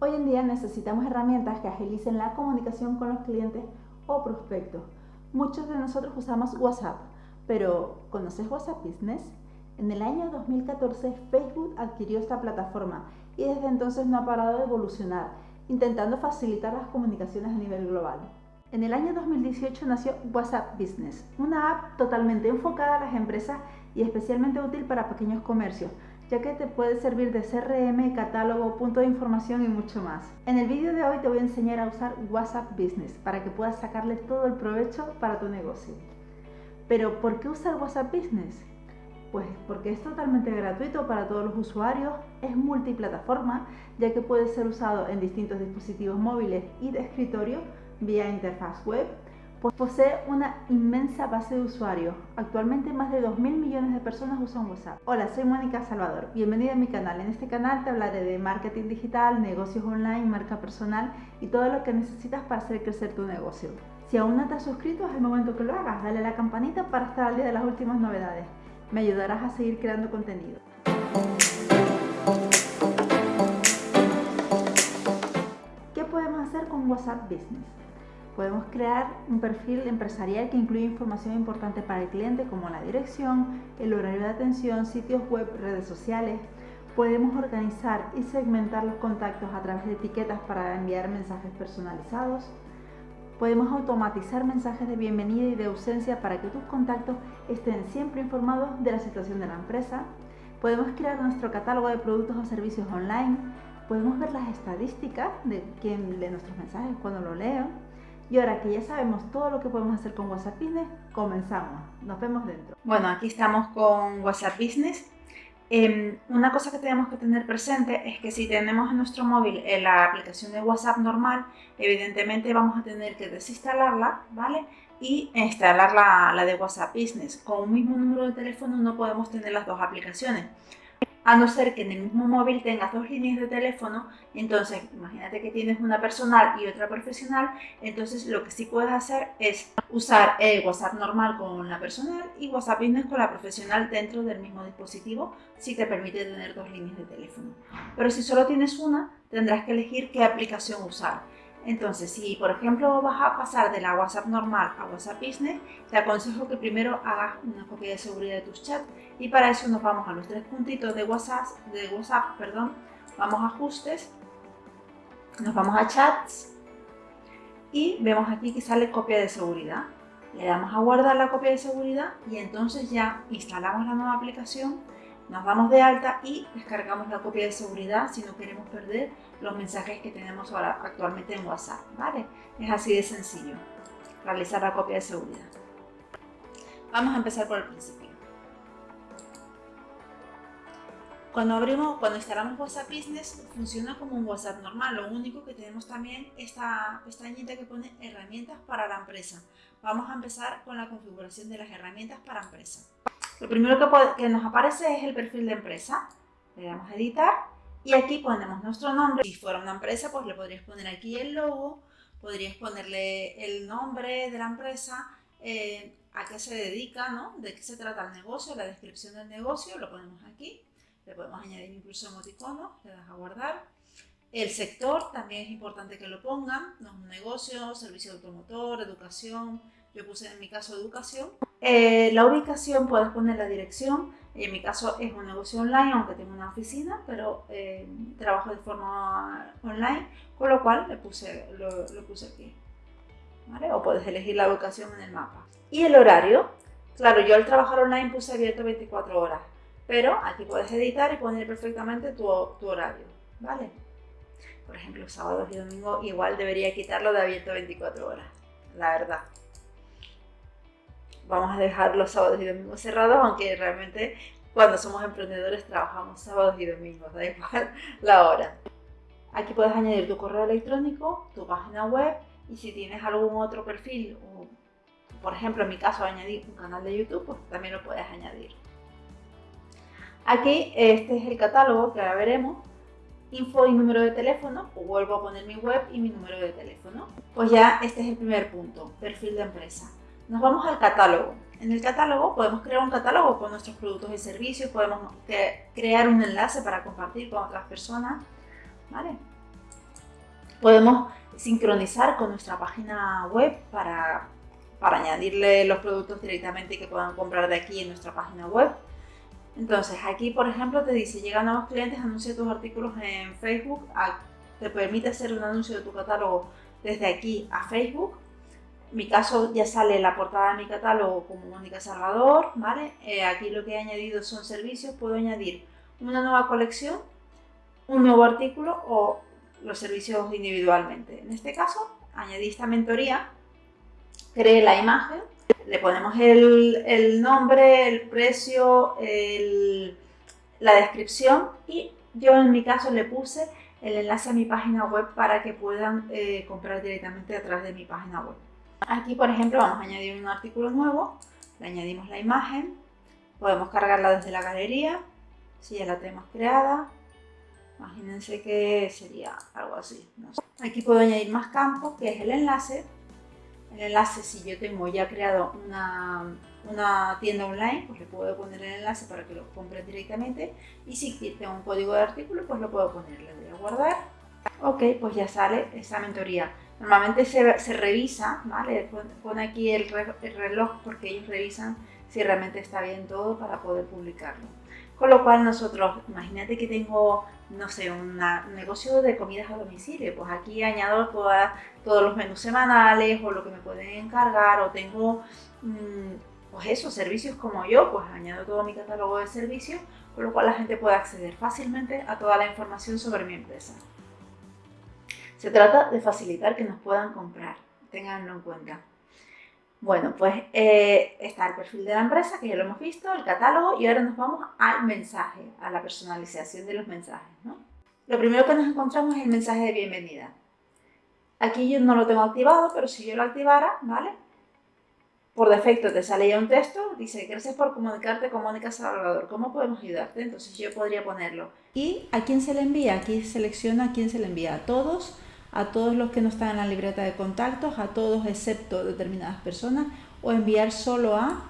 Hoy en día necesitamos herramientas que agilicen la comunicación con los clientes o prospectos. Muchos de nosotros usamos WhatsApp, pero ¿conoces WhatsApp Business? En el año 2014 Facebook adquirió esta plataforma y desde entonces no ha parado de evolucionar, intentando facilitar las comunicaciones a nivel global. En el año 2018 nació WhatsApp Business, una app totalmente enfocada a las empresas y especialmente útil para pequeños comercios, ya que te puede servir de CRM, catálogo, punto de información y mucho más. En el vídeo de hoy te voy a enseñar a usar WhatsApp Business para que puedas sacarle todo el provecho para tu negocio. Pero ¿por qué usar WhatsApp Business? Pues porque es totalmente gratuito para todos los usuarios, es multiplataforma, ya que puede ser usado en distintos dispositivos móviles y de escritorio vía interfaz web, posee una inmensa base de usuarios. Actualmente más de 2.000 millones de personas usan WhatsApp. Hola, soy Mónica Salvador. Bienvenida a mi canal. En este canal te hablaré de marketing digital, negocios online, marca personal y todo lo que necesitas para hacer crecer tu negocio. Si aún no te has suscrito, es el momento que lo hagas. Dale a la campanita para estar al día de las últimas novedades. Me ayudarás a seguir creando contenido. ¿Qué podemos hacer con WhatsApp Business? Podemos crear un perfil empresarial que incluye información importante para el cliente como la dirección, el horario de atención, sitios web, redes sociales. Podemos organizar y segmentar los contactos a través de etiquetas para enviar mensajes personalizados. Podemos automatizar mensajes de bienvenida y de ausencia para que tus contactos estén siempre informados de la situación de la empresa. Podemos crear nuestro catálogo de productos o servicios online. Podemos ver las estadísticas de quién lee nuestros mensajes cuando lo leo y ahora que ya sabemos todo lo que podemos hacer con WhatsApp Business, comenzamos. Nos vemos dentro. Bueno, aquí estamos con WhatsApp Business. Em, una cosa que tenemos que tener presente es que si tenemos en nuestro móvil eh, la aplicación de WhatsApp normal, evidentemente vamos a tener que desinstalarla, ¿vale? Y instalar la, la de WhatsApp Business. Con un mismo número de teléfono no podemos tener las dos aplicaciones a no ser que en el mismo móvil tengas dos líneas de teléfono, entonces imagínate que tienes una personal y otra profesional, entonces lo que sí puedes hacer es usar el WhatsApp normal con la personal y WhatsApp Business con la profesional dentro del mismo dispositivo, si te permite tener dos líneas de teléfono. Pero si solo tienes una, tendrás que elegir qué aplicación usar. Entonces, si por ejemplo vas a pasar de la WhatsApp normal a WhatsApp Business, te aconsejo que primero hagas una copia de seguridad de tus chats y para eso nos vamos a los tres puntitos de WhatsApp, de WhatsApp perdón, vamos a ajustes, nos vamos a chats y vemos aquí que sale copia de seguridad. Le damos a guardar la copia de seguridad y entonces ya instalamos la nueva aplicación nos damos de alta y descargamos la copia de seguridad si no queremos perder los mensajes que tenemos ahora actualmente en WhatsApp, ¿vale? Es así de sencillo, realizar la copia de seguridad. Vamos a empezar por el principio. Cuando abrimos, cuando instalamos WhatsApp Business, funciona como un WhatsApp normal. Lo único que tenemos también esta pestañita que pone herramientas para la empresa. Vamos a empezar con la configuración de las herramientas para empresa. Lo primero que, nos aparece es el perfil de empresa. Le damos a editar y aquí ponemos nuestro nombre. Si fuera una empresa, pues le podrías poner aquí el logo, podrías ponerle el nombre de la empresa, eh, a qué se dedica, ¿no? de qué se trata el negocio, la descripción del negocio, lo ponemos aquí. Le podemos añadir incluso emoticonos, le das a guardar. El sector también es importante que lo pongan, no es un negocio, servicio automotor, educación, yo puse en mi caso educación. Eh, la ubicación puedes poner la dirección, en mi caso es un negocio online, aunque tengo una oficina, pero eh, trabajo de forma online, con lo cual le puse, lo, puse aquí. ¿vale? O puedes elegir la ubicación en el mapa. Y el horario, claro, yo al trabajar online puse abierto 24 horas, pero aquí puedes editar y poner perfectamente tu, tu horario, ¿vale? Por ejemplo, sábados y domingos igual debería quitarlo de abierto 24 horas, la verdad vamos a dejar los sábados y domingos cerrados, aunque realmente cuando somos emprendedores trabajamos sábados y domingos, da igual la hora. Aquí puedes añadir tu correo electrónico, tu página web y si tienes algún otro perfil, o, por ejemplo en mi caso añadir un canal de YouTube, pues también lo puedes añadir. Aquí este es el catálogo que ahora veremos, info y número de teléfono, o vuelvo a poner mi web y mi número de teléfono. Pues ya este es el primer punto, perfil de empresa. Nos vamos al catálogo. En el catálogo podemos crear un catálogo con nuestros productos y servicios, podemos crear un enlace para compartir con otras personas. ¿vale? Podemos sincronizar con nuestra página web para, para añadirle los productos directamente que puedan comprar de aquí en nuestra página web. Entonces aquí, por ejemplo, te dice, llegan nuevos clientes, anuncia tus artículos en Facebook, te permite hacer un anuncio de tu catálogo desde aquí a Facebook. Mi caso ya sale la portada de mi catálogo como Mónica Salvador, ¿vale? Eh, aquí lo que he añadido son servicios, puedo añadir una nueva colección, un nuevo artículo o los servicios individualmente. En este caso, añadí esta mentoría, creé la imagen, le ponemos el, nombre, el precio, la descripción y yo en mi caso le puse el enlace a mi página web para que puedan eh, comprar directamente a través de mi página web. Aquí, por ejemplo, vamos a añadir un artículo nuevo, le añadimos la imagen, podemos cargarla desde la galería, si ya la tenemos creada, imagínense que sería algo así. Aquí puedo añadir más campos, que es el enlace, el enlace, si yo tengo ya creado una, una, tienda online, pues le puedo poner el enlace para que lo compren directamente. Y si tengo un código de artículo, pues lo puedo poner. Le voy a guardar. Ok, pues ya sale esa mentoría. Normalmente se, revisa, ¿vale? Pone aquí el, el reloj porque ellos revisan si realmente está bien todo para poder publicarlo. Con lo cual nosotros, imagínate que tengo, no sé, un negocio de comidas a domicilio, pues aquí añado todos los menús semanales o lo que me pueden encargar o tengo, mm, pues eso, servicios como yo, pues añado todo mi catálogo de servicios, con lo cual la gente puede acceder fácilmente a toda la información sobre mi empresa. Se trata de facilitar que nos puedan comprar, tenganlo en cuenta. Bueno, pues eh, está el perfil de la empresa, que ya lo hemos visto, el catálogo, y ahora nos vamos al mensaje, a la personalización de los mensajes. Lo primero que nos encontramos es el mensaje de bienvenida. Aquí yo no lo tengo activado, pero si yo lo activara, ¿vale? Por defecto te sale ya un texto, dice, gracias por comunicarte con Mónica Salvador, ¿cómo podemos ayudarte? Entonces yo podría ponerlo. ¿Y a quién se le envía? Aquí selecciona a quién se le envía, a todos, a todos los que no están en la libreta de contactos, a todos excepto determinadas personas, o enviar solo a,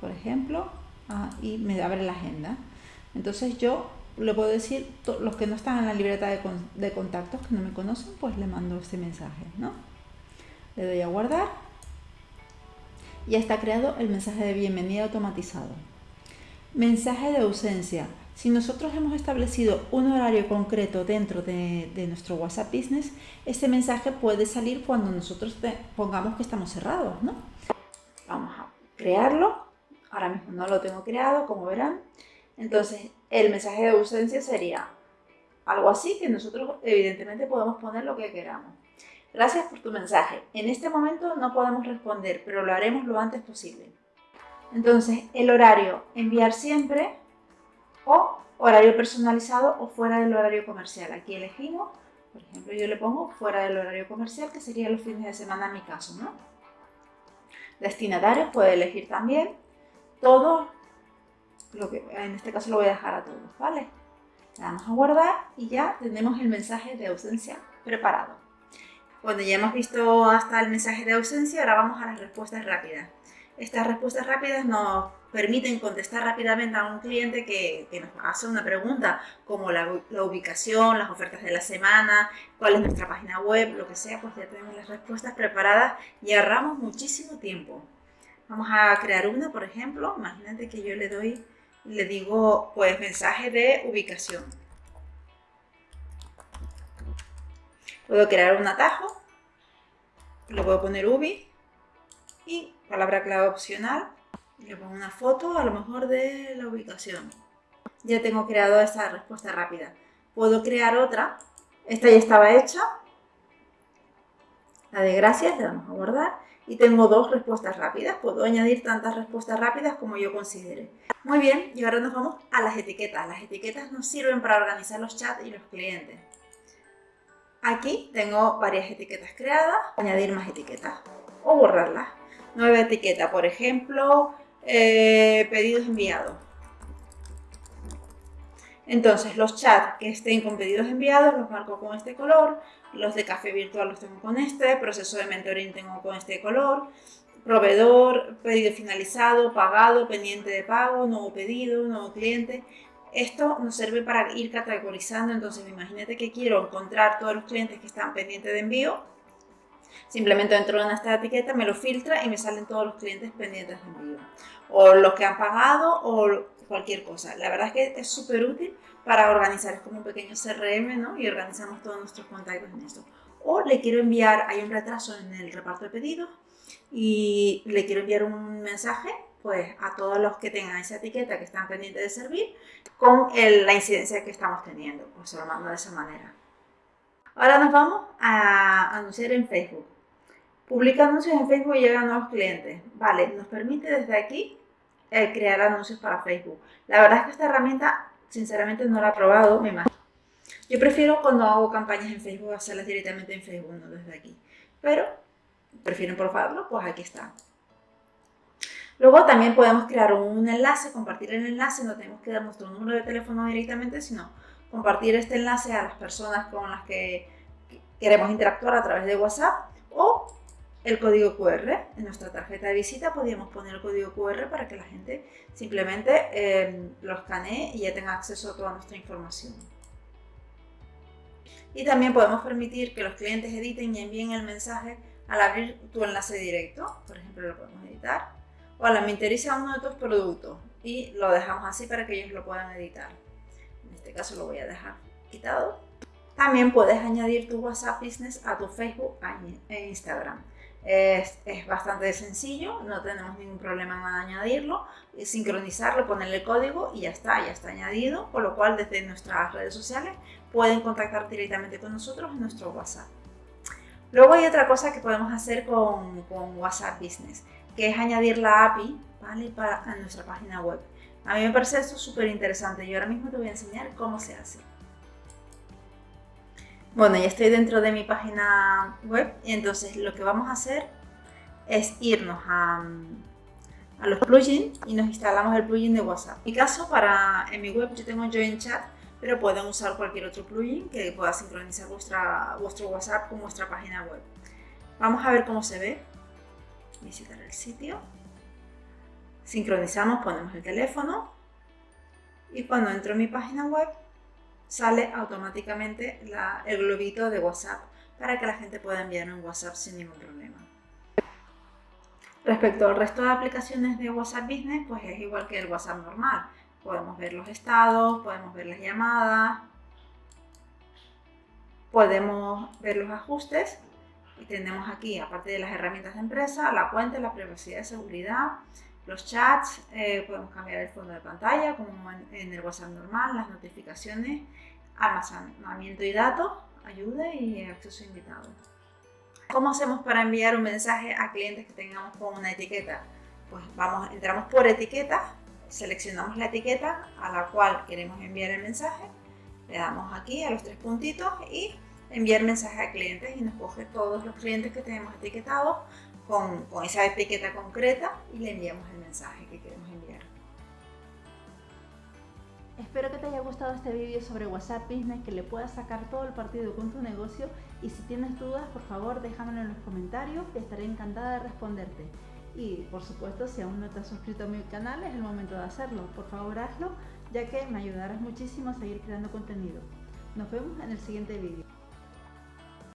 por ejemplo, y me abre la agenda. Entonces yo le puedo decir, los que no están en la libreta de, contactos, que no me conocen, pues le mando este mensaje, ¿no? Le doy a guardar. Ya está creado el mensaje de bienvenida automatizado. Mensaje de ausencia. Si nosotros hemos establecido un horario concreto dentro de, nuestro WhatsApp Business, este mensaje puede salir cuando nosotros pongamos que estamos cerrados, ¿no? Vamos a crearlo. Ahora mismo no lo tengo creado, como verán. Entonces, el mensaje de ausencia sería algo así que nosotros evidentemente podemos poner lo que queramos. Gracias por tu mensaje. En este momento no podemos responder, pero lo haremos lo antes posible. Entonces, el horario, enviar siempre o horario personalizado o fuera del horario comercial. Aquí elegimos, por ejemplo, yo le pongo fuera del horario comercial, que sería los fines de semana en mi caso, ¿no? Destinatarios puede elegir también todo, lo que en este caso lo voy a dejar a todos, ¿vale? Le damos a guardar y ya tenemos el mensaje de ausencia preparado. Cuando ya hemos visto hasta el mensaje de ausencia, ahora vamos a las respuestas rápidas. Estas respuestas rápidas nos permiten contestar rápidamente a un cliente que, nos hace una pregunta como la, ubicación, las ofertas de la semana, cuál es nuestra página web, lo que sea, pues ya tenemos las respuestas preparadas y ahorramos muchísimo tiempo. Vamos a crear una, por ejemplo, imagínate que yo le doy, le digo, pues mensaje de ubicación. Puedo crear un atajo, le puedo poner ubi y palabra clave opcional, le pongo una foto a lo mejor de la ubicación. Ya tengo creado esta respuesta rápida. Puedo crear otra, esta ya estaba hecha, la de gracias, le damos a guardar y tengo dos respuestas rápidas. Puedo añadir tantas respuestas rápidas como yo considere. Muy bien, y ahora nos vamos a las etiquetas. Las etiquetas nos sirven para organizar los chats y los clientes. Aquí tengo varias etiquetas creadas, añadir más etiquetas o borrarlas nueva etiqueta, por ejemplo, eh, pedidos enviados. Entonces, los chats que estén con pedidos enviados los marco con este color, los de café virtual los tengo con este, proceso de mentoring tengo con este color, proveedor, pedido finalizado, pagado, pendiente de pago, nuevo pedido, nuevo cliente. Esto nos sirve para ir categorizando, entonces imagínate que quiero encontrar todos los clientes que están pendientes de envío, simplemente dentro de esta etiqueta me lo filtra y me salen todos los clientes pendientes de envío, o los que han pagado o cualquier cosa. La verdad es que es súper útil para organizar, es como un pequeño CRM, ¿no? Y organizamos todos nuestros contactos en esto. O le quiero enviar, hay un retraso en el reparto de pedidos y le quiero enviar un mensaje pues a todos los que tengan esa etiqueta que están pendientes de servir con la incidencia que estamos teniendo, pues se lo mando de esa manera. Ahora nos vamos a anunciar en Facebook. Publica anuncios en Facebook y llegan nuevos clientes. Vale, nos permite desde aquí eh, crear anuncios para Facebook. La verdad es que esta herramienta, sinceramente, no la he probado, me imagino. Yo prefiero cuando hago campañas en Facebook hacerlas directamente en Facebook, no desde aquí. Pero, prefieren probarlo, pues aquí está. Luego también podemos crear un enlace, compartir el enlace, no tenemos que dar nuestro número de teléfono directamente, sino compartir este enlace a las personas con las que queremos interactuar a través de WhatsApp o el código QR. En nuestra tarjeta de visita podríamos poner el código QR para que la gente simplemente eh, lo escanee y ya tenga acceso a toda nuestra información. Y también podemos permitir que los clientes editen y envíen el mensaje al abrir tu enlace directo. Por ejemplo, lo podemos editar Hola, me interesa uno de tus productos y lo dejamos así para que ellos lo puedan editar. En este caso lo voy a dejar quitado. También puedes añadir tu WhatsApp Business a tu Facebook e Instagram. Es, bastante sencillo, no tenemos ningún problema en añadirlo, sincronizarlo, ponerle código y ya está, ya está añadido, por lo cual desde nuestras redes sociales pueden contactar directamente con nosotros en nuestro WhatsApp. Luego hay otra cosa que podemos hacer con, con WhatsApp Business que es añadir la API a nuestra página web. A mí me parece esto súper interesante y ahora mismo te voy a enseñar cómo se hace. Bueno, ya estoy dentro de mi página web y entonces lo que vamos a hacer es irnos a, a los plugins y nos instalamos el plugin de WhatsApp. En mi caso, para, en mi web yo tengo Join Chat, pero pueden usar cualquier otro plugin que pueda sincronizar vuestra, vuestro WhatsApp con vuestra página web. Vamos a ver cómo se ve visitar el sitio, sincronizamos, ponemos el teléfono y cuando entro en mi página web sale automáticamente el globito de WhatsApp para que la gente pueda enviar un WhatsApp sin ningún problema. Respecto al resto de aplicaciones de WhatsApp Business, pues es igual que el WhatsApp normal. Podemos ver los estados, podemos ver las llamadas, podemos ver los ajustes y tenemos aquí, aparte de las herramientas de empresa, la cuenta, la privacidad y seguridad, los chats, eh, podemos cambiar el fondo de pantalla como en, el WhatsApp normal, las notificaciones, almacenamiento y datos, ayuda y acceso invitado. ¿Cómo hacemos para enviar un mensaje a clientes que tengamos con una etiqueta? Pues vamos, entramos por etiqueta, seleccionamos la etiqueta a la cual queremos enviar el mensaje, le damos aquí a los tres puntitos y enviar mensaje a clientes y nos coge todos los clientes que tenemos etiquetados con, esa etiqueta concreta y le enviamos el mensaje que queremos enviar. Espero que te haya gustado este vídeo sobre WhatsApp Business, que le puedas sacar todo el partido con tu negocio y si tienes dudas, por favor déjamelo en los comentarios que estaré encantada de responderte. Y por supuesto, si aún no te has suscrito a mi canal, es el momento de hacerlo. Por favor, hazlo, ya que me ayudarás muchísimo a seguir creando contenido. Nos vemos en el siguiente vídeo.